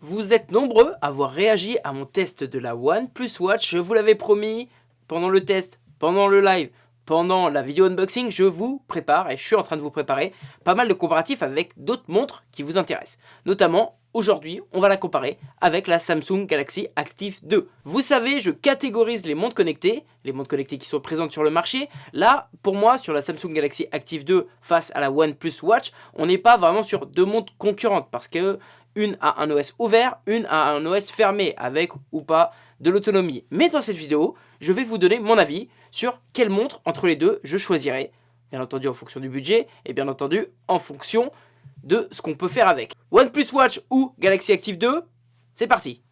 Vous êtes nombreux à avoir réagi à mon test de la OnePlus Watch. Je vous l'avais promis pendant le test, pendant le live, pendant la vidéo unboxing, je vous prépare, et je suis en train de vous préparer, pas mal de comparatifs avec d'autres montres qui vous intéressent. Notamment, aujourd'hui, on va la comparer avec la Samsung Galaxy Active 2. Vous savez, je catégorise les montres connectées, les montres connectées qui sont présentes sur le marché. Là, pour moi, sur la Samsung Galaxy Active 2 face à la OnePlus Watch, on n'est pas vraiment sur deux montres concurrentes parce que une a un OS ouvert, une a un OS fermé avec ou pas de l'autonomie. Mais dans cette vidéo, je vais vous donner mon avis sur quelle montre entre les deux je choisirai. Bien entendu en fonction du budget et bien entendu en fonction de ce qu'on peut faire avec. OnePlus Watch ou Galaxy Active 2, c'est parti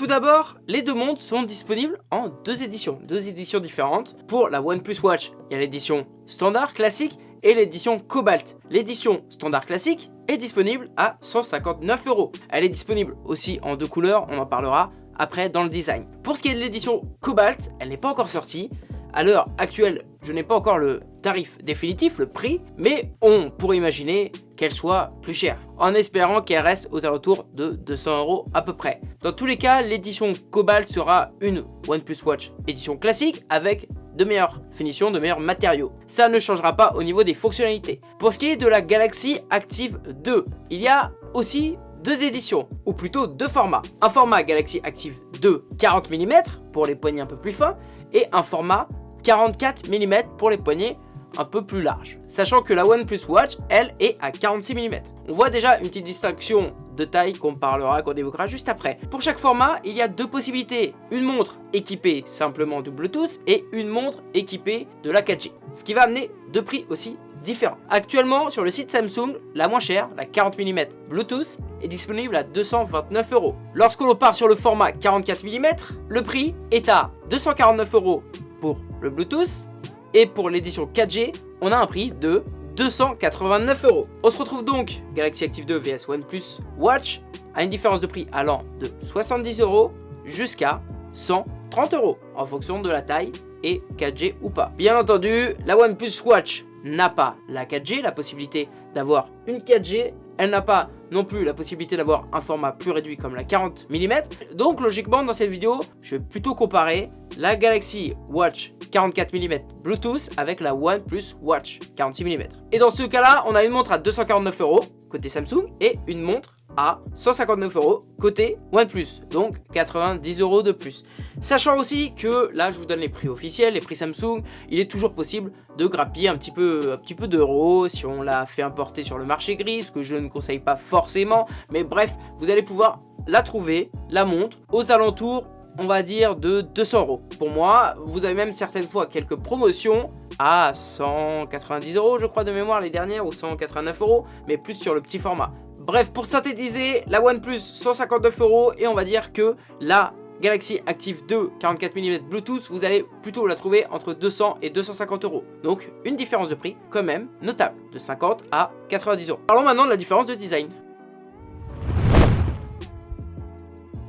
Tout d'abord, les deux montres sont disponibles en deux éditions, deux éditions différentes. Pour la OnePlus Watch, il y a l'édition standard classique et l'édition Cobalt. L'édition standard classique est disponible à 159 euros. Elle est disponible aussi en deux couleurs, on en parlera après dans le design. Pour ce qui est de l'édition Cobalt, elle n'est pas encore sortie. À l'heure actuelle, je n'ai pas encore le tarif définitif, le prix, mais on pourrait imaginer qu'elle soit plus chère, en espérant qu'elle reste aux alentours de 200 euros à peu près. Dans tous les cas, l'édition Cobalt sera une OnePlus Watch édition classique avec de meilleures finitions, de meilleurs matériaux. Ça ne changera pas au niveau des fonctionnalités. Pour ce qui est de la Galaxy Active 2, il y a aussi deux éditions, ou plutôt deux formats. Un format Galaxy Active 2 40 mm pour les poignets un peu plus fins, et un format 44 mm pour les poignets un peu plus larges. Sachant que la OnePlus Watch, elle, est à 46 mm. On voit déjà une petite distinction de taille qu'on parlera, qu'on évoquera juste après. Pour chaque format, il y a deux possibilités. Une montre équipée simplement de Bluetooth et une montre équipée de la 4G. Ce qui va amener deux prix aussi différents. Actuellement, sur le site Samsung, la moins chère, la 40 mm Bluetooth, est disponible à 229 euros. Lorsque l'on part sur le format 44 mm, le prix est à 249 euros pour le Bluetooth. Et pour l'édition 4G, on a un prix de 289 euros. On se retrouve donc Galaxy Active 2 vs OnePlus Watch à une différence de prix allant de 70 euros jusqu'à 130 euros en fonction de la taille et 4G ou pas. Bien entendu, la OnePlus Watch n'a pas la 4G, la possibilité d'avoir une 4G. Elle n'a pas non plus la possibilité d'avoir un format plus réduit comme la 40 mm. Donc logiquement dans cette vidéo, je vais plutôt comparer la Galaxy Watch 44 mm Bluetooth avec la OnePlus Watch 46 mm. Et dans ce cas-là, on a une montre à 249 euros côté Samsung et une montre à 159 euros côté OnePlus, donc 90 euros de plus. Sachant aussi que là je vous donne les prix officiels, les prix Samsung, il est toujours possible de grappiller un petit peu, un petit peu d'euros si on l'a fait importer sur le marché gris, ce que je ne conseille pas forcément, mais bref, vous allez pouvoir la trouver, la montre, aux alentours on va dire de 200 euros. Pour moi, vous avez même certaines fois quelques promotions à 190 euros je crois de mémoire les dernières ou 189 euros mais plus sur le petit format Bref, pour synthétiser, la OnePlus 159 euros et on va dire que la Galaxy Active 2 44 mm Bluetooth, vous allez plutôt la trouver entre 200 et 250 euros. Donc une différence de prix quand même notable, de 50 à 90 euros. Parlons maintenant de la différence de design.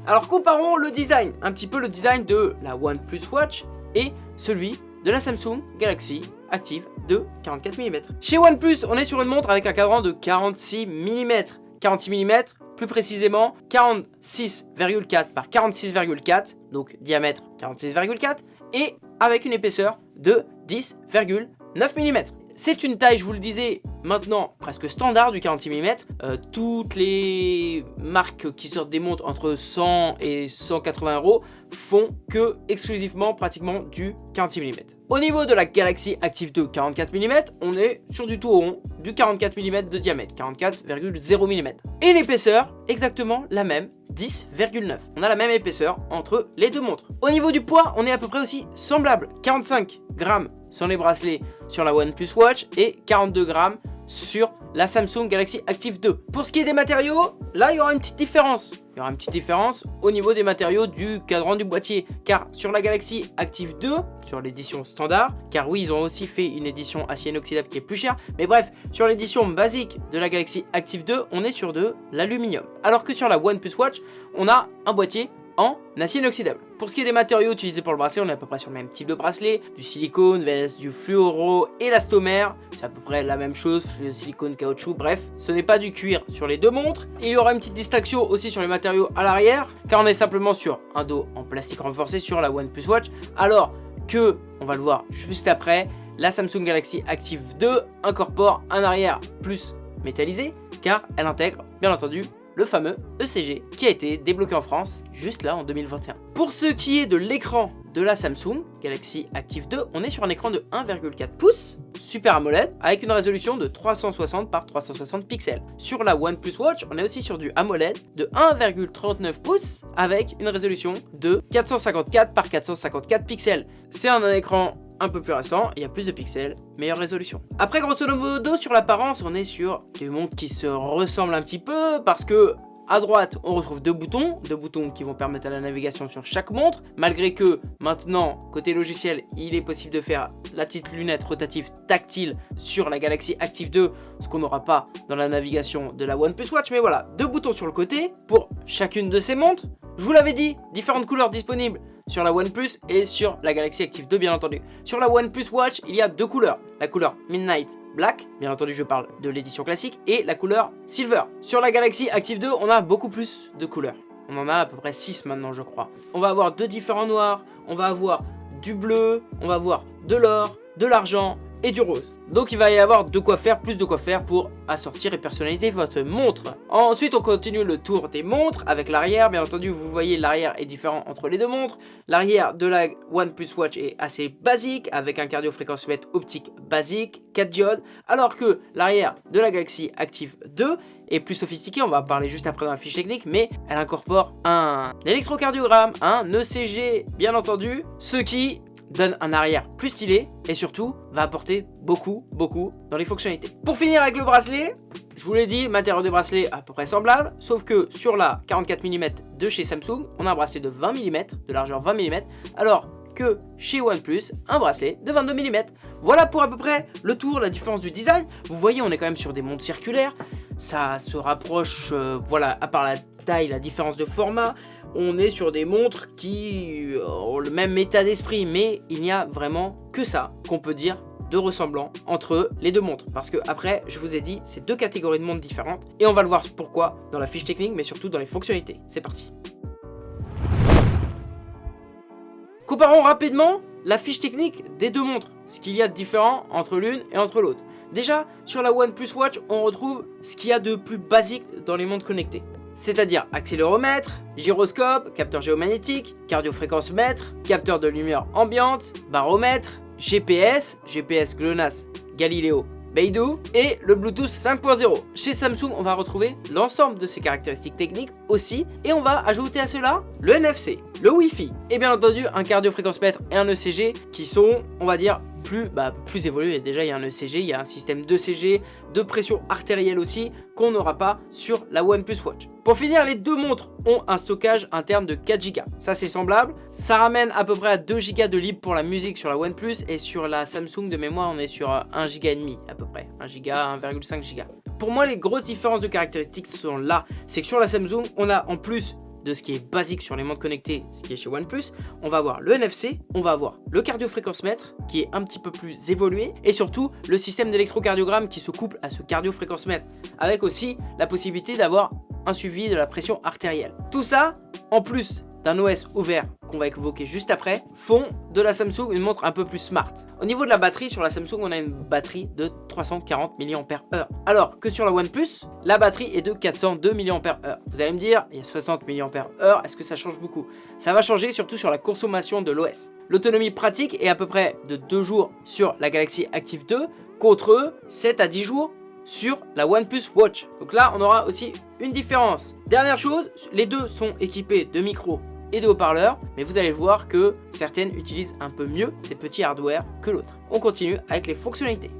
Alors comparons le design, un petit peu le design de la OnePlus Watch et celui de la Samsung Galaxy Active 2 44 mm. Chez OnePlus, on est sur une montre avec un cadran de 46 mm. 46 mm, plus précisément 46,4 par 46,4, donc diamètre 46,4, et avec une épaisseur de 10,9 mm. C'est une taille, je vous le disais, maintenant presque standard du 46 mm. Euh, toutes les marques qui sortent des montres entre 100 et 180 euros font que exclusivement pratiquement du 46 mm. Au niveau de la Galaxy Active 2 44 mm, on est sur du tout rond, du 44 mm de diamètre, 44,0 mm. Et l'épaisseur, exactement la même, 10,9. On a la même épaisseur entre les deux montres. Au niveau du poids, on est à peu près aussi semblable, 45 grammes sur les bracelets sur la OnePlus Watch et 42 grammes sur la Samsung Galaxy Active 2. Pour ce qui est des matériaux, là il y aura une petite différence. Il y aura une petite différence au niveau des matériaux du cadran du boîtier. Car sur la Galaxy Active 2, sur l'édition standard, car oui ils ont aussi fait une édition acier inoxydable qui est plus chère. Mais bref, sur l'édition basique de la Galaxy Active 2, on est sur de l'aluminium. Alors que sur la OnePlus Watch, on a un boîtier en acier inoxydable. Pour ce qui est des matériaux utilisés pour le bracelet, on est à peu près sur le même type de bracelet, du silicone, du fluoro, élastomère, c'est à peu près la même chose, le silicone, caoutchouc, bref, ce n'est pas du cuir sur les deux montres. Il y aura une petite distinction aussi sur les matériaux à l'arrière, car on est simplement sur un dos en plastique renforcé sur la OnePlus Watch, alors que, on va le voir juste après, la Samsung Galaxy Active 2 incorpore un arrière plus métallisé, car elle intègre, bien entendu, le fameux ECG qui a été débloqué en France juste là en 2021. Pour ce qui est de l'écran de la Samsung Galaxy Active 2, on est sur un écran de 1,4 pouces Super AMOLED avec une résolution de 360 par 360 pixels. Sur la OnePlus Watch, on est aussi sur du AMOLED de 1,39 pouces avec une résolution de 454 par 454 pixels. C'est un écran un peu plus récent, il y a plus de pixels, meilleure résolution. Après, grosso modo, sur l'apparence, on est sur des montres qui se ressemblent un petit peu, parce que à droite, on retrouve deux boutons, deux boutons qui vont permettre à la navigation sur chaque montre, malgré que maintenant, côté logiciel, il est possible de faire la petite lunette rotative tactile sur la Galaxy Active 2, ce qu'on n'aura pas dans la navigation de la OnePlus Watch, mais voilà, deux boutons sur le côté pour chacune de ces montres. Je vous l'avais dit, différentes couleurs disponibles sur la OnePlus et sur la Galaxy Active 2 bien entendu. Sur la OnePlus Watch, il y a deux couleurs. La couleur Midnight Black, bien entendu je parle de l'édition classique, et la couleur Silver. Sur la Galaxy Active 2, on a beaucoup plus de couleurs. On en a à peu près 6 maintenant je crois. On va avoir deux différents noirs, on va avoir du bleu, on va avoir de l'or, de l'argent et du rose. Donc il va y avoir de quoi faire, plus de quoi faire pour assortir et personnaliser votre montre. Ensuite on continue le tour des montres avec l'arrière. Bien entendu vous voyez l'arrière est différent entre les deux montres. L'arrière de la OnePlus Watch est assez basique avec un cardio-fréquence-mètre optique basique, 4 diodes. Alors que l'arrière de la Galaxy Active 2 est plus sophistiqué, on va en parler juste après dans la fiche technique, mais elle incorpore un électrocardiogramme, un ECG bien entendu, ce qui donne un arrière plus stylé et surtout va apporter beaucoup, beaucoup dans les fonctionnalités. Pour finir avec le bracelet, je vous l'ai dit, matériau de bracelet à peu près semblable, sauf que sur la 44 mm de chez Samsung, on a un bracelet de 20 mm, de largeur 20 mm, alors que chez OnePlus, un bracelet de 22 mm. Voilà pour à peu près le tour, la différence du design. Vous voyez, on est quand même sur des montres circulaires, ça se rapproche, euh, voilà, à part la taille, la différence de format, on est sur des montres qui ont le même état d'esprit, mais il n'y a vraiment que ça qu'on peut dire de ressemblant entre les deux montres. Parce que après, je vous ai dit, c'est deux catégories de montres différentes, et on va le voir pourquoi dans la fiche technique, mais surtout dans les fonctionnalités. C'est parti Comparons rapidement la fiche technique des deux montres, ce qu'il y a de différent entre l'une et entre l'autre. Déjà, sur la OnePlus Watch, on retrouve ce qu'il y a de plus basique dans les montres connectées c'est-à-dire accéléromètre, gyroscope, capteur géomagnétique, cardiofréquence mètre, capteur de lumière ambiante, baromètre, GPS, GPS GLONASS, Galileo, Beidou et le Bluetooth 5.0. Chez Samsung, on va retrouver l'ensemble de ces caractéristiques techniques aussi et on va ajouter à cela le NFC, le Wi-Fi et bien entendu un cardiofréquence-mètre et un ECG qui sont, on va dire, plus, bah, plus évolué. Déjà, il y a un ECG, il y a un système d'ECG, de pression artérielle aussi, qu'on n'aura pas sur la OnePlus Watch. Pour finir, les deux montres ont un stockage interne de 4 Go. Ça, c'est semblable. Ça ramène à peu près à 2 Go de libre pour la musique sur la OnePlus et sur la Samsung de mémoire, on est sur 1 Go et demi à peu près. 1 Go, 1,5 Go. Pour moi, les grosses différences de caractéristiques sont là. C'est que sur la Samsung, on a en plus de ce qui est basique sur les montres connectées, ce qui est chez OnePlus, on va avoir le NFC, on va avoir le cardio-fréquence-mètre qui est un petit peu plus évolué et surtout le système d'électrocardiogramme qui se couple à ce cardio-fréquence-mètre avec aussi la possibilité d'avoir un suivi de la pression artérielle. Tout ça, en plus d'un OS ouvert qu'on va évoquer juste après, font de la Samsung une montre un peu plus smart. Au niveau de la batterie, sur la Samsung, on a une batterie de 340 mAh. Alors que sur la OnePlus, la batterie est de 402 mAh. Vous allez me dire, il y a 60 mAh, est-ce que ça change beaucoup? Ça va changer surtout sur la consommation de l'OS. L'autonomie pratique est à peu près de 2 jours sur la Galaxy Active 2 contre 7 à 10 jours sur la OnePlus Watch. Donc là, on aura aussi une différence. Dernière chose, les deux sont équipés de micros et de haut-parleurs, mais vous allez voir que certaines utilisent un peu mieux ces petits hardware que l'autre. On continue avec les fonctionnalités.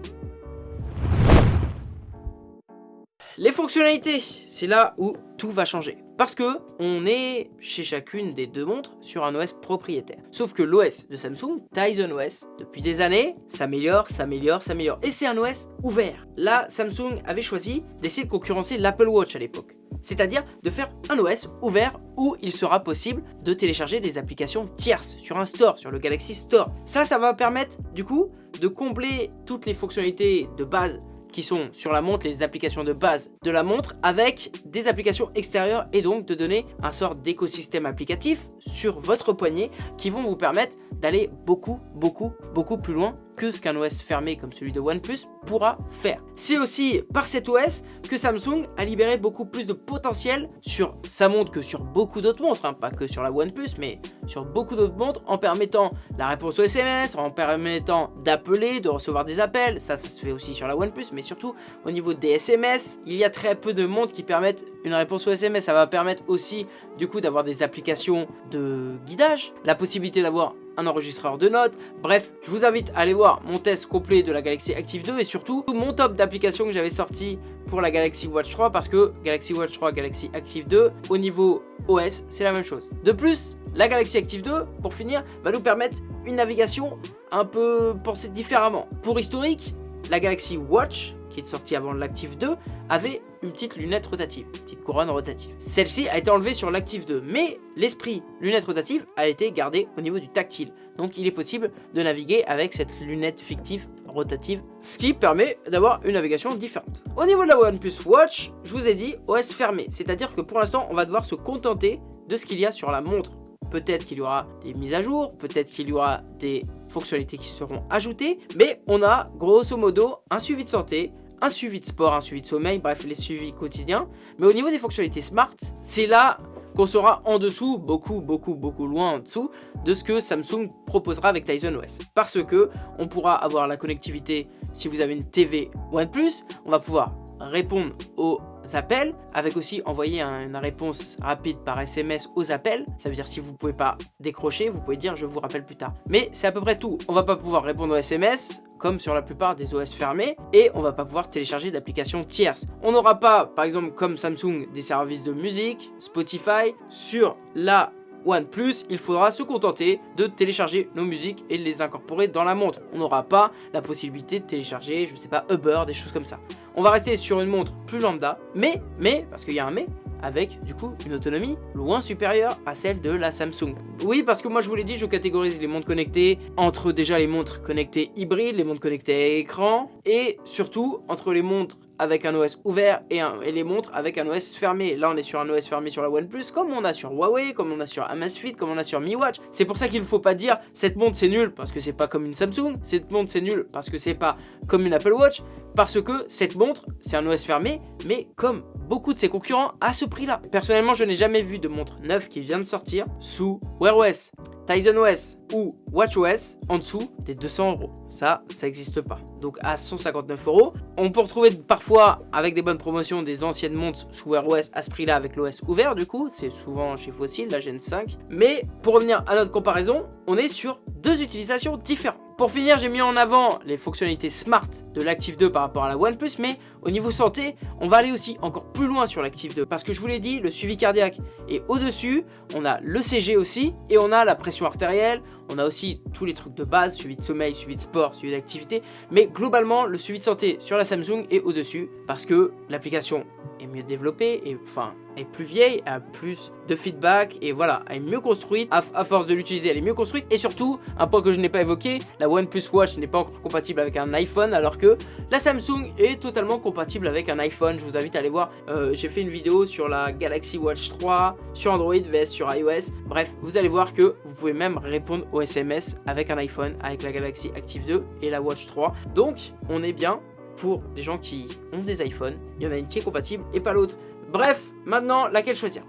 Les fonctionnalités, c'est là où tout va changer. Parce que on est chez chacune des deux montres sur un OS propriétaire. Sauf que l'OS de Samsung, Tizen OS, depuis des années, s'améliore, s'améliore, s'améliore. Et c'est un OS ouvert. Là, Samsung avait choisi d'essayer de concurrencer l'Apple Watch à l'époque. C'est-à-dire de faire un OS ouvert où il sera possible de télécharger des applications tierces sur un store, sur le Galaxy Store. Ça, ça va permettre du coup de combler toutes les fonctionnalités de base qui sont sur la montre les applications de base de la montre avec des applications extérieures et donc de donner un sort d'écosystème applicatif sur votre poignet qui vont vous permettre d'aller beaucoup, beaucoup, beaucoup plus loin que ce qu'un OS fermé comme celui de OnePlus pourra faire. C'est aussi par cet OS que Samsung a libéré beaucoup plus de potentiel sur sa montre que sur beaucoup d'autres montres, hein, pas que sur la OnePlus, mais sur beaucoup d'autres montres en permettant la réponse aux SMS, en permettant d'appeler, de recevoir des appels, ça, ça se fait aussi sur la OnePlus, mais surtout au niveau des SMS, il y a très peu de montres qui permettent une réponse aux SMS, ça va permettre aussi du coup d'avoir des applications de guidage, la possibilité d'avoir enregistreur de notes. Bref, je vous invite à aller voir mon test complet de la Galaxy Active 2 et surtout mon top d'applications que j'avais sorti pour la Galaxy Watch 3 parce que Galaxy Watch 3, Galaxy Active 2, au niveau OS, c'est la même chose. De plus, la Galaxy Active 2, pour finir, va nous permettre une navigation un peu pensée différemment. Pour historique, la Galaxy Watch qui est sortie avant l'Active 2, avait une petite lunette rotative, une petite couronne rotative. Celle-ci a été enlevée sur l'Active 2, mais l'esprit lunette rotative a été gardé au niveau du tactile. Donc il est possible de naviguer avec cette lunette fictive rotative, ce qui permet d'avoir une navigation différente. Au niveau de la OnePlus Watch, je vous ai dit OS fermé, c'est-à-dire que pour l'instant on va devoir se contenter de ce qu'il y a sur la montre. Peut-être qu'il y aura des mises à jour, peut-être qu'il y aura des fonctionnalités qui seront ajoutées, mais on a grosso modo un suivi de santé, un suivi de sport, un suivi de sommeil, bref les suivis quotidiens. Mais au niveau des fonctionnalités smart, c'est là qu'on sera en dessous, beaucoup, beaucoup, beaucoup loin en dessous de ce que Samsung proposera avec Tizen OS. Parce que on pourra avoir la connectivité si vous avez une TV OnePlus, on va pouvoir répondre aux appels, avec aussi envoyer une réponse rapide par SMS aux appels. Ça veut dire si vous pouvez pas décrocher, vous pouvez dire je vous rappelle plus tard. Mais c'est à peu près tout. On va pas pouvoir répondre aux SMS, comme sur la plupart des OS fermés, et on va pas pouvoir télécharger d'applications tierces. On n'aura pas, par exemple, comme Samsung, des services de musique, Spotify, sur la OnePlus, il faudra se contenter de télécharger nos musiques et de les incorporer dans la montre. On n'aura pas la possibilité de télécharger, je sais pas, Uber, des choses comme ça. On va rester sur une montre plus lambda, mais, mais, parce qu'il y a un mais, avec du coup une autonomie loin supérieure à celle de la Samsung. Oui, parce que moi je vous l'ai dit, je catégorise les montres connectées entre déjà les montres connectées hybrides, les montres connectées à écran, et surtout entre les montres avec un OS ouvert et, les montres avec un OS fermé. Là, on est sur un OS fermé sur la OnePlus, comme on a sur Huawei, comme on a sur Amazfit, comme on a sur Mi Watch. C'est pour ça qu'il ne faut pas dire cette montre c'est nul parce que c'est pas comme une Samsung, cette montre c'est nul parce que c'est pas comme une Apple Watch, parce que cette montre c'est un OS fermé, mais comme beaucoup de ses concurrents à ce prix-là. Personnellement, je n'ai jamais vu de montre neuve qui vient de sortir sous Wear OS, Tizen OS ou WatchOS en dessous des 200 euros. Ça, ça n'existe pas. Donc à 159 euros, on peut retrouver parfois avec des bonnes promotions des anciennes montres sous Wear OS à ce prix-là avec l'OS ouvert du coup. C'est souvent chez Fossil, la Gen 5. Mais pour revenir à notre comparaison, on est sur deux utilisations différentes. Pour finir, j'ai mis en avant les fonctionnalités Smart de l'Active 2 par rapport à la OnePlus, mais au niveau santé, on va aller aussi encore plus loin sur l'Active 2, parce que je vous l'ai dit, le suivi cardiaque est au-dessus, on a le CG aussi, et on a la pression artérielle, on a aussi tous les trucs de base, suivi de sommeil, suivi de sport, suivi d'activité, mais globalement, le suivi de santé sur la Samsung est au-dessus, parce que l'application est mieux développée, et enfin, est plus vieille, a plus de feedback et voilà, elle est mieux construite. À, force de l'utiliser, elle est mieux construite. Et surtout, un point que je n'ai pas évoqué, la OnePlus Watch n'est pas encore compatible avec un iPhone alors que la Samsung est totalement compatible avec un iPhone. Je vous invite à aller voir, euh, j'ai fait une vidéo sur la Galaxy Watch 3, sur Android vs sur iOS. Bref, vous allez voir que vous pouvez même répondre aux SMS avec un iPhone, avec la Galaxy Active 2 et la Watch 3. Donc, on est bien pour des gens qui ont des iPhones. Il y en a une qui est compatible et pas l'autre. Bref, maintenant, laquelle choisir?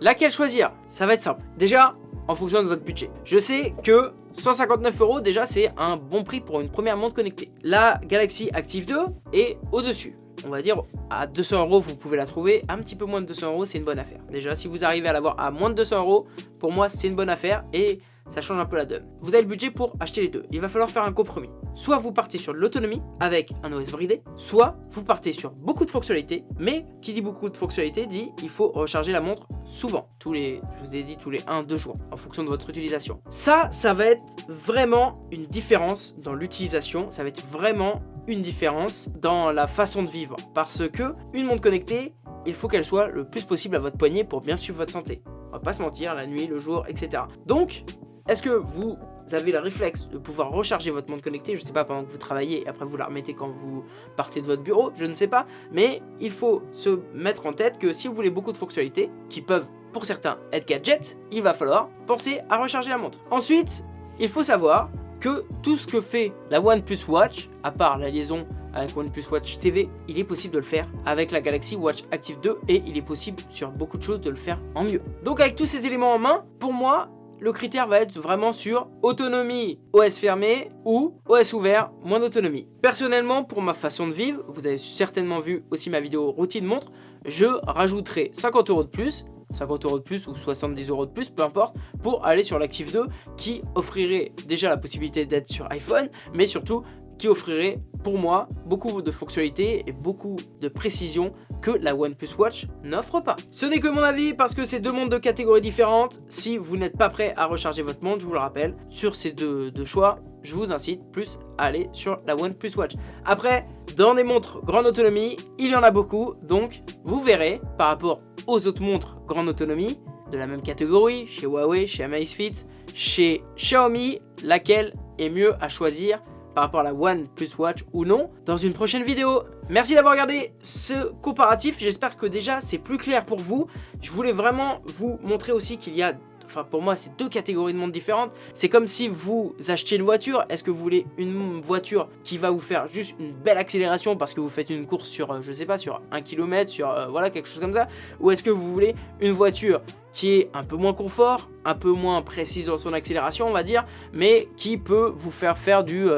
Laquelle choisir? Ça va être simple. Déjà, en fonction de votre budget. Je sais que 159 euros, déjà, c'est un bon prix pour une première montre connectée. La Galaxy Active 2 est au-dessus. On va dire à 200 euros, vous pouvez la trouver. Un petit peu moins de 200 euros, c'est une bonne affaire. Déjà, si vous arrivez à l'avoir à moins de 200 euros, pour moi, c'est une bonne affaire et ça change un peu la donne. Vous avez le budget pour acheter les deux. Il va falloir faire un compromis. soit vous partez sur l'autonomie avec un OS bridé, soit vous partez sur beaucoup de fonctionnalités, mais qui dit beaucoup de fonctionnalités dit il faut recharger la montre souvent, tous les, je vous ai dit tous les 1-2 jours, en fonction de votre utilisation. Ça, ça va être vraiment une différence dans l'utilisation, ça va être vraiment une différence dans la façon de vivre, parce que une montre connectée, il faut qu'elle soit le plus possible à votre poignet pour bien suivre votre santé. On va pas se mentir, la nuit, le jour, etc. Donc, est-ce que vous avez le réflexe de pouvoir recharger votre montre connectée, je ne sais pas, pendant que vous travaillez, et après vous la remettez quand vous partez de votre bureau, je ne sais pas, mais il faut se mettre en tête que si vous voulez beaucoup de fonctionnalités, qui peuvent pour certains être gadgets, il va falloir penser à recharger la montre. Ensuite, il faut savoir que tout ce que fait la OnePlus Watch, à part la liaison avec OnePlus Watch TV, il est possible de le faire avec la Galaxy Watch Active 2 et il est possible sur beaucoup de choses de le faire en mieux. Donc avec tous ces éléments en main, pour moi, le critère va être vraiment sur autonomie OS fermé ou OS ouvert, moins d'autonomie. Personnellement, pour ma façon de vivre, vous avez certainement vu aussi ma vidéo routine montre, je rajouterai 50 euros de plus 50 euros de plus ou 70 euros de plus, peu importe, pour aller sur l'Active 2 qui offrirait déjà la possibilité d'être sur iPhone, mais surtout qui offrirait pour moi beaucoup de fonctionnalités et beaucoup de précision que la OnePlus Watch n'offre pas. Ce n'est que mon avis parce que c'est deux montres de catégories différentes. Si vous n'êtes pas prêt à recharger votre montre, je vous le rappelle, sur ces deux, choix, je vous incite plus à aller sur la OnePlus Watch. Après, dans des montres grande autonomie, il y en a beaucoup, donc vous verrez par rapport aux autres montres grande autonomie de la même catégorie, chez Huawei, chez Amazfit, chez Xiaomi, laquelle est mieux à choisir par rapport à la One Plus Watch ou non dans une prochaine vidéo. Merci d'avoir regardé ce comparatif, j'espère que déjà c'est plus clair pour vous. Je voulais vraiment vous montrer aussi qu'il y a enfin pour moi c'est deux catégories de montres différentes. C'est comme si vous achetiez une voiture, est-ce que vous voulez une voiture qui va vous faire juste une belle accélération parce que vous faites une course sur, euh, je sais pas, sur un kilomètre, sur euh, voilà quelque chose comme ça? Ou est-ce que vous voulez une voiture qui est un peu moins confort, un peu moins précise dans son accélération on va dire, mais qui peut vous faire faire du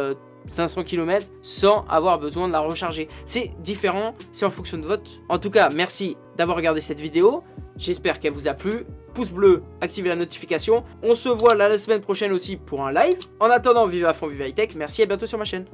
500 euh, km sans avoir besoin de la recharger. C'est différent, c'est en fonction de votre... En tout cas, merci d'avoir regardé cette vidéo. J'espère qu'elle vous a plu. Pouce bleu, activez la notification. On se voit la semaine prochaine aussi pour un live. En attendant, vive à fond, vive high tech. Merci et à bientôt sur ma chaîne.